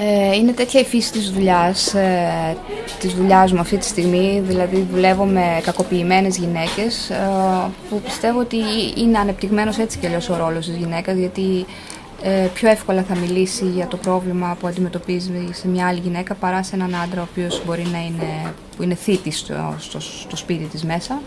Ε, είναι τέτοια η φύση της δουλειάς, ε, της δουλειάς μου αυτή τη στιγμή, δηλαδή δουλεύω με κακοποιημένες γυναίκες, ε, που πιστεύω ότι είναι ανεπτυγμένος έτσι και αλλιώς ο ρόλος της γυναίκας, γιατί πιο εύκολα θα μιλήσει για το πρόβλημα που αντιμετωπίζει σε μια άλλη γυναίκα παρά σε έναν άντρα ο οποίος μπορεί να είναι, που είναι θήτης στο, στο, στο σπίτι της μέσα.